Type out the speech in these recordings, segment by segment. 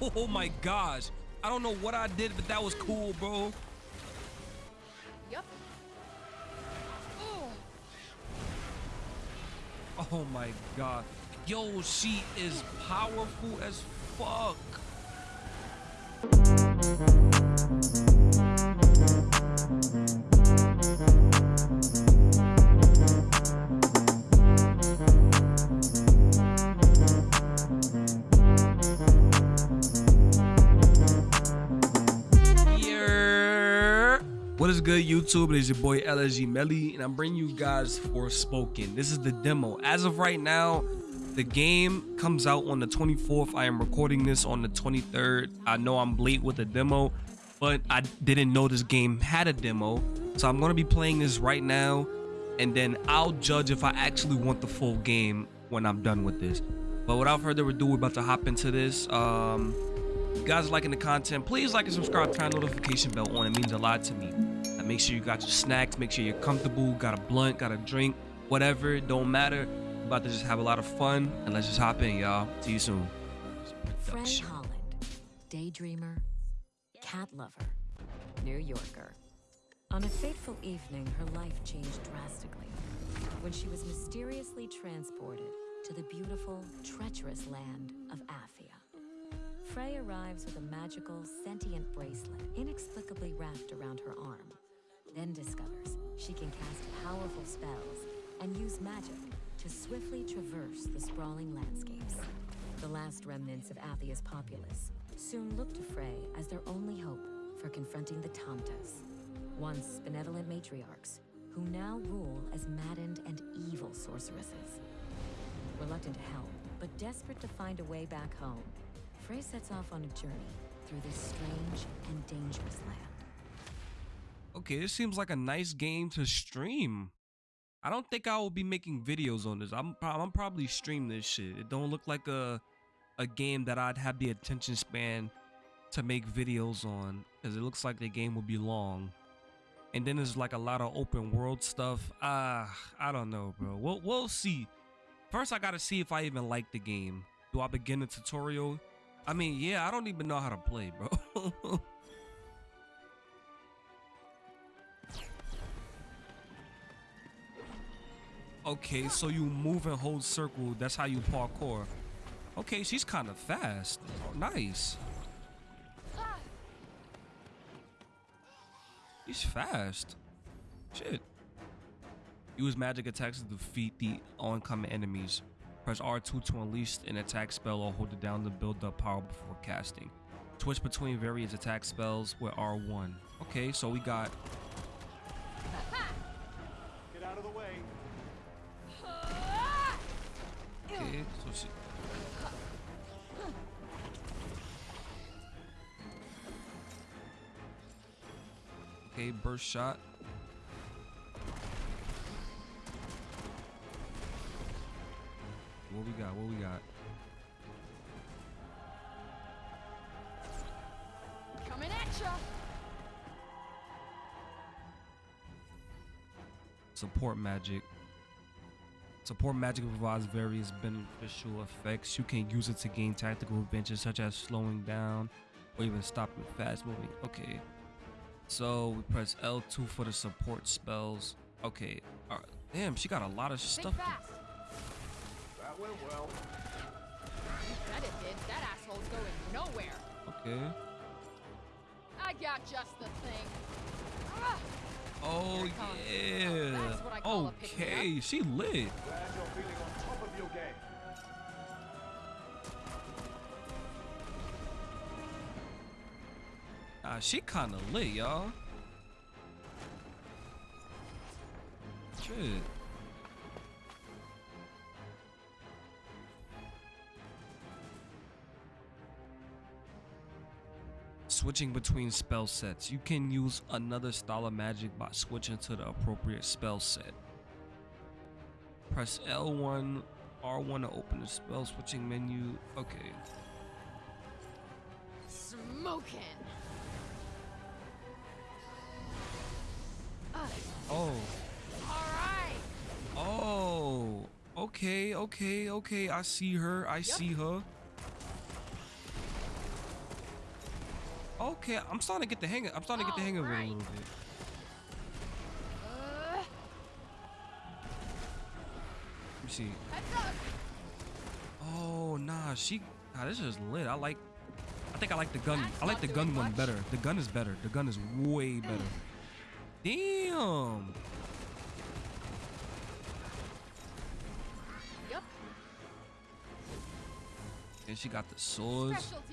Oh my gosh. I don't know what I did, but that was cool, bro. Yep. Oh my god. Yo, she is powerful as fuck. Good, YouTube? It is your boy LSG Melly, and I'm bringing you guys Forspoken. This is the demo. As of right now, the game comes out on the 24th. I am recording this on the 23rd. I know I'm late with the demo, but I didn't know this game had a demo. So I'm going to be playing this right now, and then I'll judge if I actually want the full game when I'm done with this. But without further ado, we're about to hop into this. Um, guys liking the content, please like and subscribe, turn notification bell on. It means a lot to me. Make sure you got your snacks, make sure you're comfortable, got a blunt, got a drink, whatever, it don't matter. We're about to just have a lot of fun, and let's just hop in, y'all. See you soon. Frey Holland, daydreamer, cat lover, New Yorker. On a fateful evening, her life changed drastically when she was mysteriously transported to the beautiful, treacherous land of Athia. Frey arrives with a magical, sentient bracelet inexplicably wrapped around her arm, then discovers she can cast powerful spells and use magic to swiftly traverse the sprawling landscapes. The last remnants of Athia's populace soon look to Frey as their only hope for confronting the Tantas, once benevolent matriarchs who now rule as maddened and evil sorceresses. Reluctant to help, but desperate to find a way back home, Frey sets off on a journey through this strange and dangerous land. Okay, this seems like a nice game to stream. I don't think I will be making videos on this. I'm I'm probably stream this shit. It don't look like a a game that I'd have the attention span to make videos on because it looks like the game will be long. And then there's like a lot of open world stuff. Ah, I don't know, bro. We'll we'll see. First, I gotta see if I even like the game. Do I begin the tutorial? I mean, yeah, I don't even know how to play, bro. Okay, so you move and hold circle. That's how you parkour. Okay, she's kind of fast. Nice. She's fast. Shit. Use magic attacks to defeat the oncoming enemies. Press R2 to unleash an attack spell or hold it down to build up power before casting. Switch between various attack spells with R1. Okay, so we got Okay, burst shot. What we got? What we got? Coming at ya. Support magic. Support magic provides various beneficial effects. You can use it to gain tactical advantages such as slowing down or even stopping fast moving. Okay. So we press L2 for the support spells. Okay. All right. Damn, she got a lot of Think stuff. fast. That went well. You bet it did. That asshole's going nowhere. Okay. I got just the thing. Ah, Oh Here it yeah. That's what I call a. Okay, she lit. Ah, she kind of lit, y'all. Shit. Switching between spell sets. You can use another style of magic by switching to the appropriate spell set. Press L1, R1 to open the spell switching menu. Okay. smoking. Oh. All right. Oh, okay, okay, okay. I see her. I see her. Okay, I'm starting to get the hang. Of, I'm starting to get the hang of it a little bit. Uh, Let me see. Oh nah, she. Nah, this is lit. I like. I think I like the gun. That's I like the gun one better. The gun is better. The gun is way better. Damn. Yup. And she got the swords. Specialty.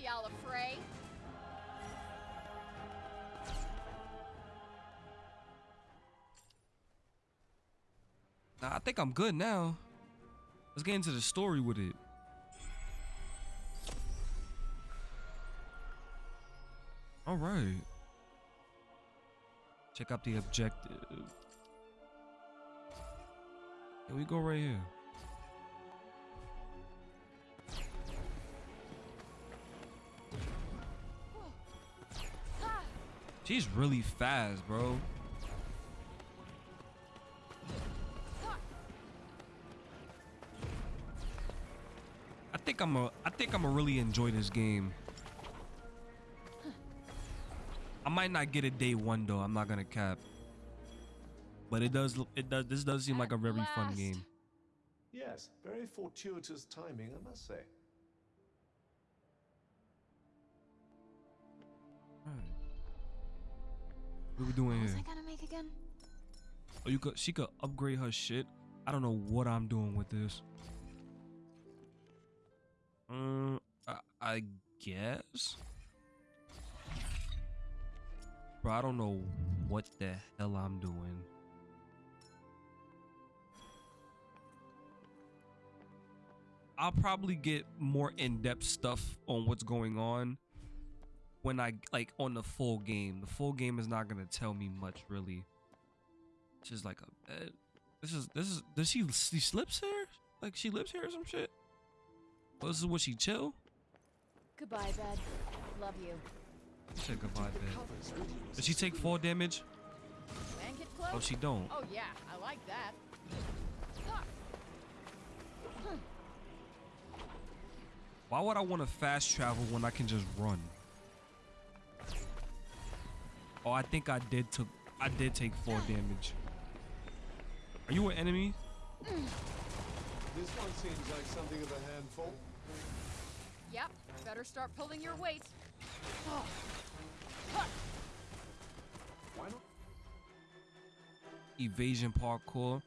Nah, I think I'm good now. Let's get into the story with it. All right. Check out the objective. Here we go right here. She's really fast, bro. I think I'm a I think I'm a really enjoy this game. Might not get it day one though. I'm not gonna cap. But it does look- it does this does seem like a At very fun game. Yes, very fortuitous timing, I must say. Alright. What are we doing What was here? I gonna make again? Oh, you could she could upgrade her shit. I don't know what I'm doing with this. Um, I, I guess. Bro, I don't know what the hell I'm doing. I'll probably get more in-depth stuff on what's going on when I like on the full game. The full game is not gonna tell me much really. Just like a bed. This is this is does she she slips here? Like she lives here or some shit? Oh, this is what she chill? Goodbye, bed. Love you. She said goodbye, The bed. covers with you. Does she take four damage? Oh, she don't. Oh yeah, I like that. Why would I want to fast travel when I can just run? Oh, I think I did took I did take four damage. Are you an enemy? This one seems like something of a handful. Yep. Better start pulling your weight. Oh. Huh. Why not Evasion parkour.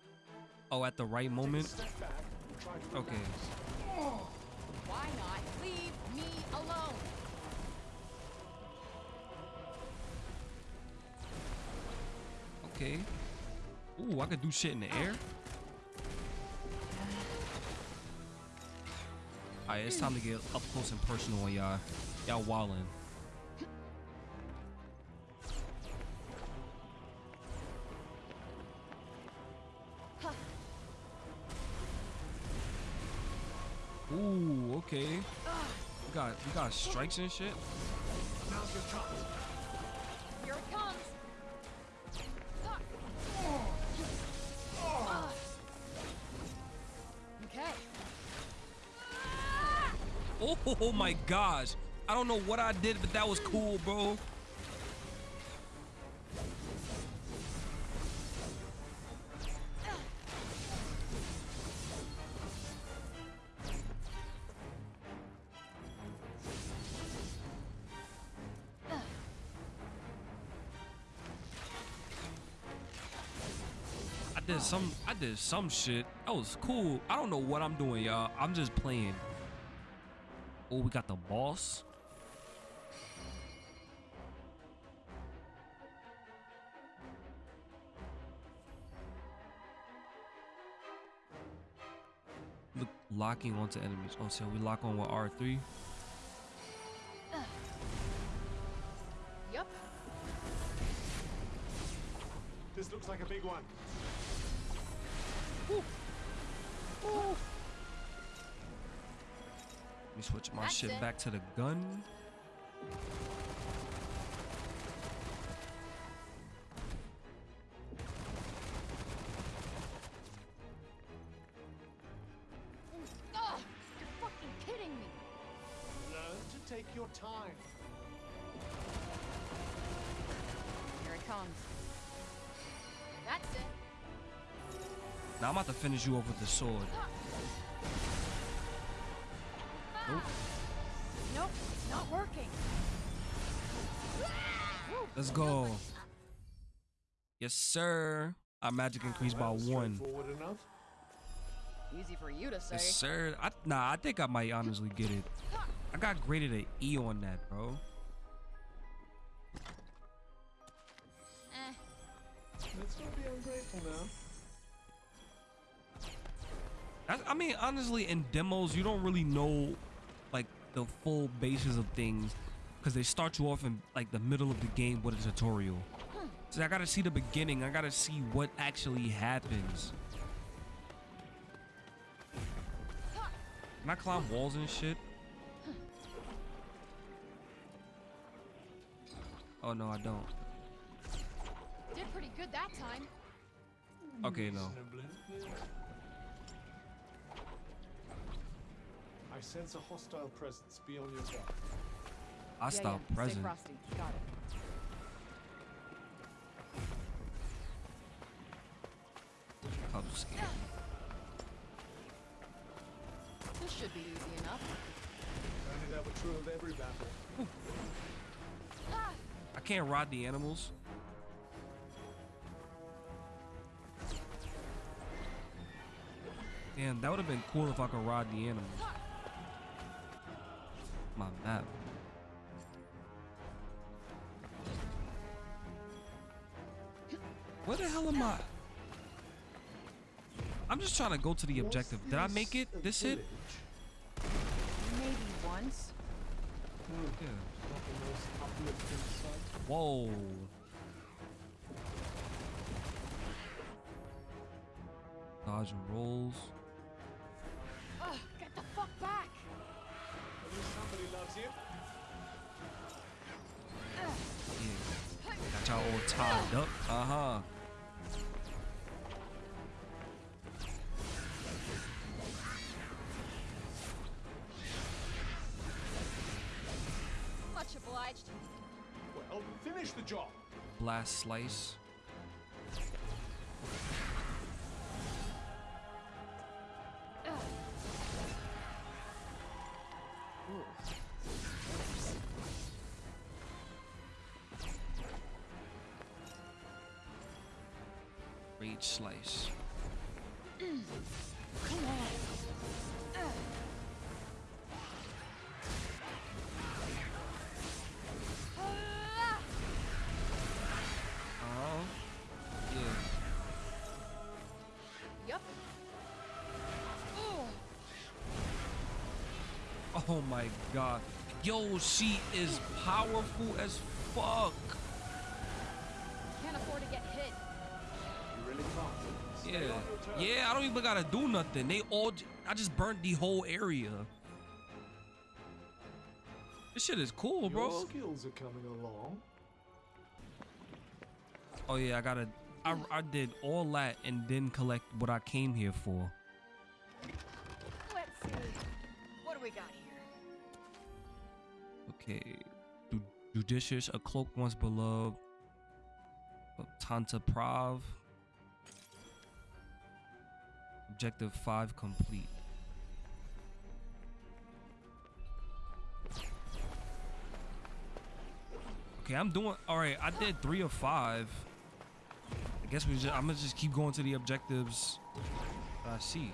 Oh, at the right moment. step back and try to Okay. relax? Why not leave me alone? Okay. Ooh, I could do shit in the air. Alright, it's time to get up close and personal on y'all. Y'all wildin'. Ooh, okay. We got we got strikes and shit. Now's your chance. Here it comes. Ah. Oh, my gosh. I don't know what I did, but that was cool, bro. I did some I did some shit. That was cool. I don't know what I'm doing, y'all. I'm just playing. Oh, we got the boss. Look, locking onto enemies. Oh, so we lock on with R3. Uh, yup. This looks like a big one. Let me switch my That's shit it. back to the gun. Oh, you're fucking kidding me. Learn to take your time. comes. That's it. Now I'm about to finish you off with the sword. Nope, it's not working. Let's go. Yes, sir. Our magic increased by one. enough. Easy for you to say. Yes, sir. I, nah, I think I might honestly get it. I got graded an E on that, bro. Eh. Let's not be ungrateful now. That's, I mean, honestly, in demos, you don't really know like the full basis of things because they start you off in like the middle of the game with a tutorial. So I gotta see the beginning. I gotta see what actually happens. Can I climb walls and shit? Oh no, I don't. Did pretty good that time. Okay, no. I sense a hostile presence. Be on your guard. I yeah, stop yeah. present. Stay frosty. Got it. Cubs. This should be easy enough. Only that were true of every battle. I can't ride the animals. Damn, that would have been cool if I could ride the animals. My map. Where the hell am I? I'm just trying to go to the objective. Did I make it? This it? maybe once. Oh, yeah. Not the most uplifting sight. Whoa. Dodge and rolls. At least somebody loves you. Yeah. Got y'all all tied up. Uh huh. Much obliged. Well, finish the job. Blast slice. Rage slice. Oh, Come on. Yup. Oh my god. Yo, she is powerful as fuck. Yeah. on your toes. Yeah, I don't even gotta do nothing. They all I just burnt the whole area. This shit is cool, Your bro. skills are coming along. Oh yeah, I gotta I, I did all that and then collect what I came here for. Let's see. What do we got here? Okay. Ju- judicious, a cloak once beloved. Tanta Prav. Objective 5 complete. Okay, I'm doing all right. I did three of five. I guess we just, I'm gonna just keep going to the objectives uh, I see.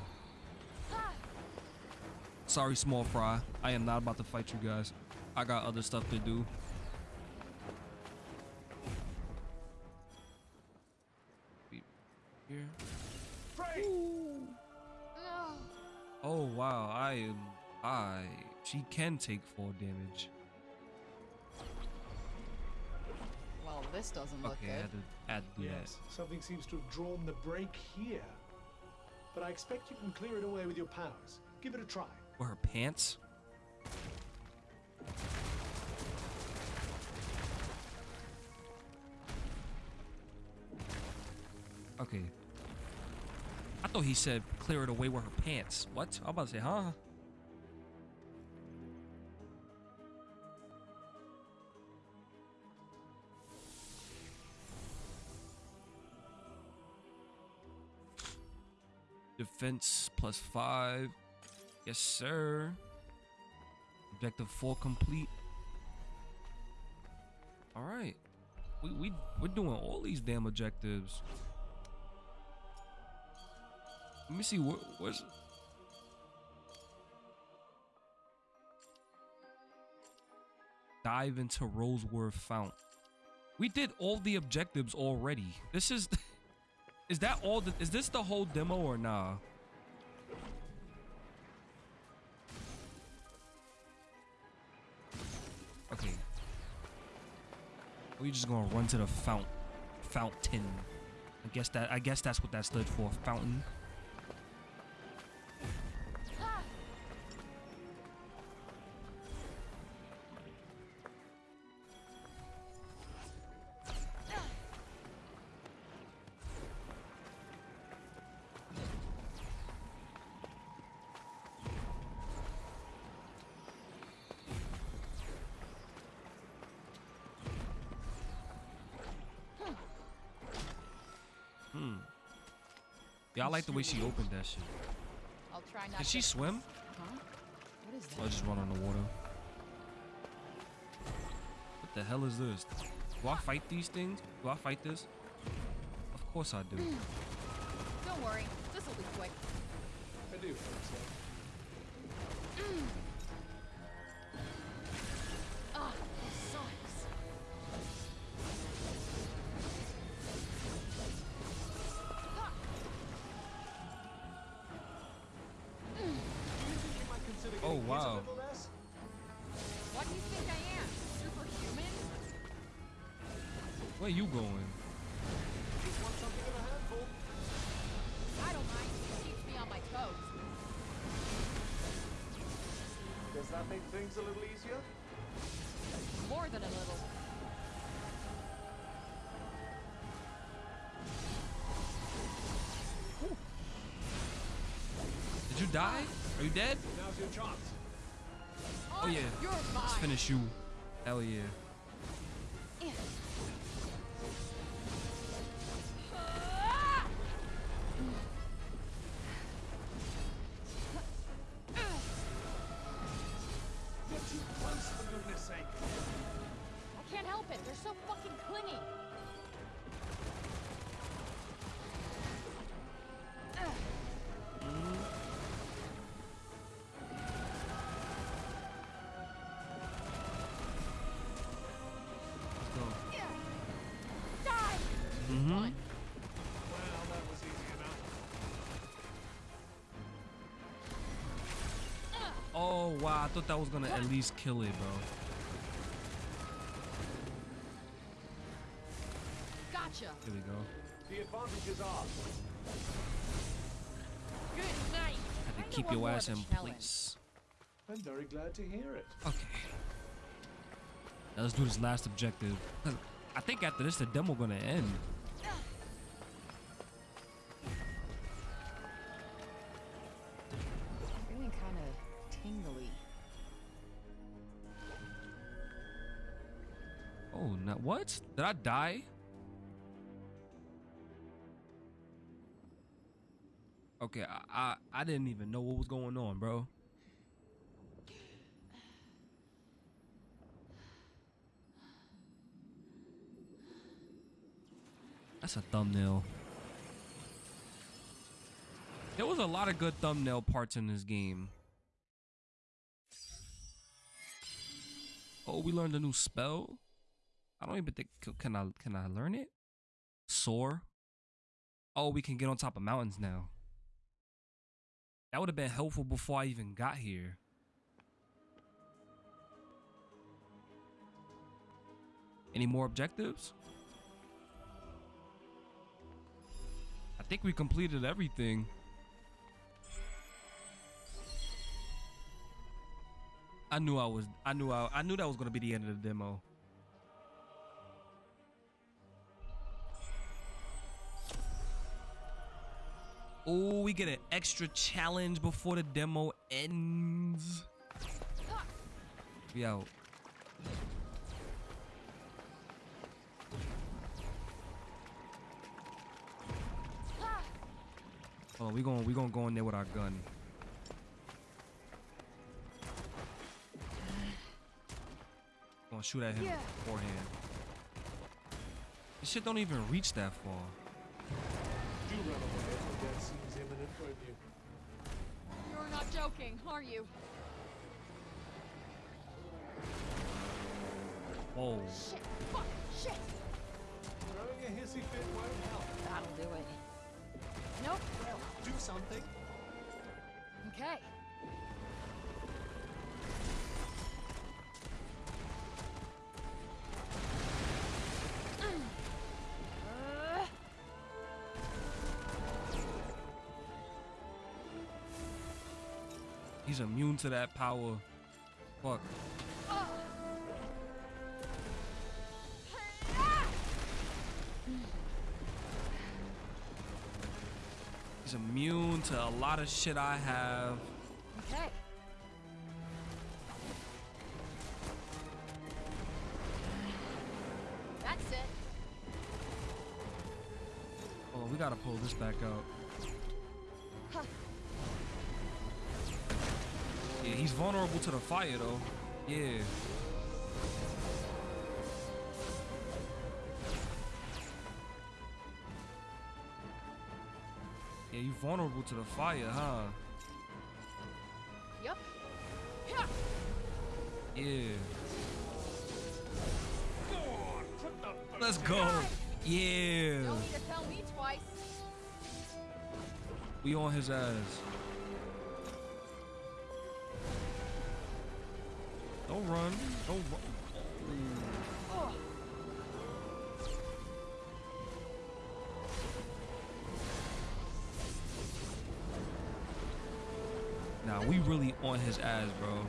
Sorry, small fry. I am not about to fight you guys. I got other stuff to do. Can take four damage. Well, this doesn't look Okay, I good. had to, I had Yes, something seems to have drawn the break here. But I expect you can clear it away with your powers. Give it a try. Or her pants. Okay. I thought he said clear it away with her pants. What? I'm about to say, huh? Defense plus five. Yes, sir. Objective four complete. All right. We we we're doing all these damn objectives. Let me see where, where's dive into Roseworth Fount. We did all the objectives already. This is is that all the, is this the whole demo or nah? Okay. We just gonna run to the fount fountain. I guess that I guess that's what that stood for. Fountain. Yeah, I like the way she opened that shit. I'll try not Can to. she swim? Huh? What is Or that? just run on the water? What the hell is this? Do I fight these things? Do I fight this? Of course I do. Hmm. Don't worry, this will be quick. I do think so. Hmm. That make things a little easier? More than a little. Did you die? Are you dead? Now's your chance. Oh yeah. You're Let's finish you. Hell yeah. Thought that was gonna at least kill it, bro. Gotcha. Here we go. The advantage is ours. Good night. Had to Kinda keep your ass in place. I'm very glad to hear it. Okay. Now let's do this last objective. I think after this, the demo gonna end. What? Did I die? Okay, I, I I didn't even know what was going on, bro. That's a thumbnail. There was a lot of good thumbnail parts in this game. Oh, we learned a new spell. I don't even think can I can I learn it? Soar. Oh, we can get on top of mountains now. That would have been helpful before I even got here. Any more objectives? I think we completed everything. I knew I was I knew I, I knew that was gonna be the end of the demo. Oh, we get an extra challenge before the demo ends. We out. Hold on, we going we gonna go in there with our gun. Gonna shoot at him Yeah. beforehand. This shit don't even reach that far. Do run away if the death seems imminent, won't you? You're not joking, are you? Whoa. Shit, fuck, shit. Throwing a hissy fit won't help. That'll do it. Nope. Well, do something. Okay. He's immune to that power. Fuck. oh. He's immune to a lot of shit I have. Okay. That's it. On, we gotta pull this back out. Yeah, he's vulnerable to the fire though. Yeah. Yeah, you vulnerable to the fire, huh? Yep. Yeah. Yeah. Go on, the Let's go. Yeah. Don't need to tell me twice. We on his ass. Don't run. Don't run. Oh. Nah, we really on his ass, bro.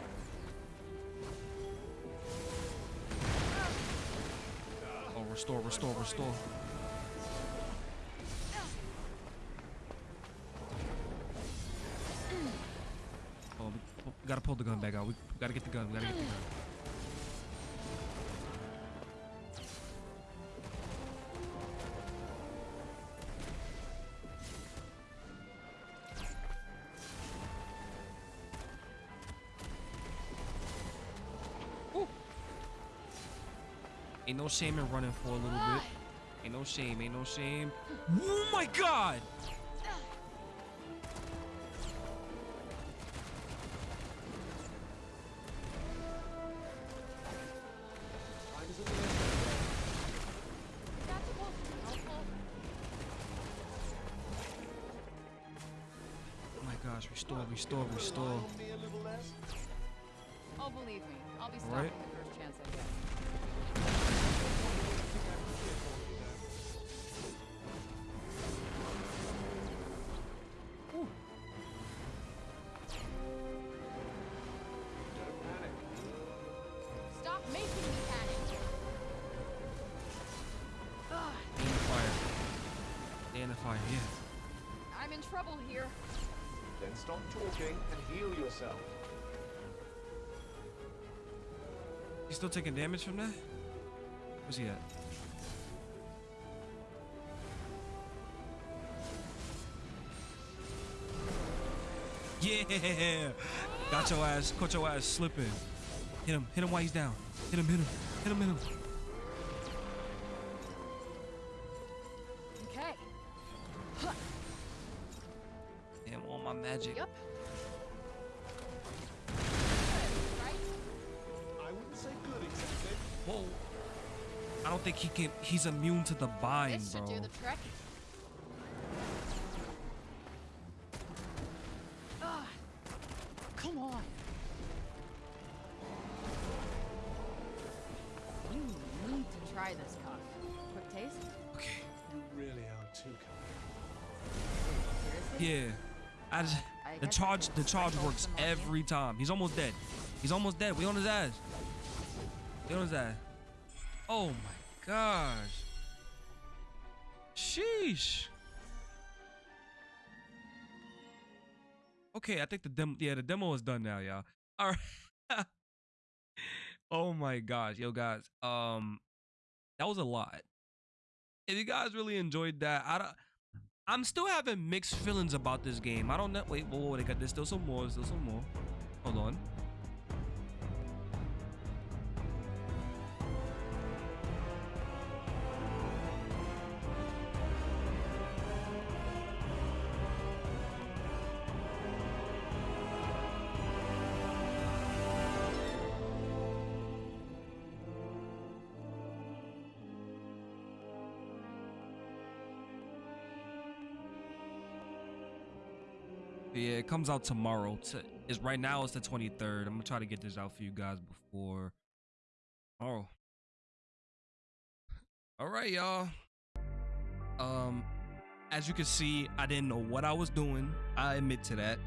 Oh, restore, restore, restore. We, gotta pull the gun back out. We gotta get the gun. We gotta get the gun. Ain't no shame in running for a little bit. Ain't no shame. Ain't no shame. Oh my god! Restore, restore, restore. on me a little less. Oh, believe me, I'll be stopping right. the first chance I get. think I can cheer for you there. Don't panic. Stop making me panic. Stay in the fire. Stay in the fire. Yeah. I'm in trouble here. Then stop talking and heal yourself. He's still taking damage from that? Where's he at? Yeah! Got your ass, caught your ass slipping. Hit him, hit him while he's down. Hit him, hit him, hit him, hit him. Magic. Yep. Right? I wouldn't say good exactly. Whoa. I don't think he can, he's immune to the bind, This bro. do the trick. The charge, works every time. He's almost dead. He's almost dead. We on his ass. We on his ass. Oh my gosh. Sheesh. Okay, I think the demo, yeah, the demo is done now, y'all. All right. oh my gosh, yo guys, um, that was a lot. If you guys really enjoyed that, I don't, I'm still having mixed feelings about this game. I don't know. Wait, whoa, whoa, they got there's still some more. There's still some more. Hold on. Comes out tomorrow. T- Is right now it's the 23rd. I'm gonna try to get this out for you guys before tomorrow. All right, y'all. Um, as you can see, I didn't know what I was doing. I admit to that.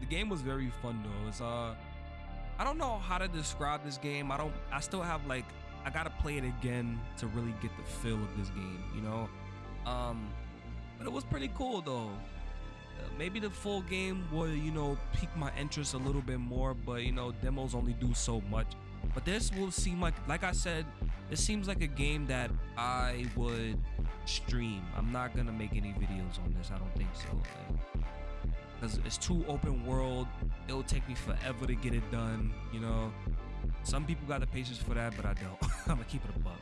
The game was very fun though. It's uh, I don't know how to describe this game. I don't. I still have like I gotta play it again to really get the feel of this game. You know. Um, but it was pretty cool though. Maybe the full game will you know pique my interest a little bit more but you know demos only do so much. But this will seem like like i said this seems like a game that i would stream. I'm not gonna make any videos on this i don't think so because it's too open world. It'll take me forever to get it done you know? Some people got the patience for that but i don't. I'm gonna keep it a buck.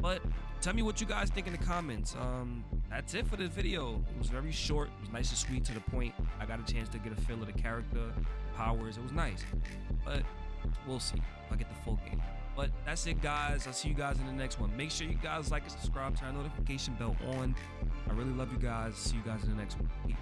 But tell me what you guys think in the comments. Um, that's it for this video. It was very short. It was nice and sweet to the point. I got a chance to get a feel of the character, powers. It was nice. But we'll see if I get the full game. But that's it, guys. I'll see you guys in the next one. Make sure you guys like and subscribe, turn notification bell on. I really love you guys. See you guys in the next one. Peace.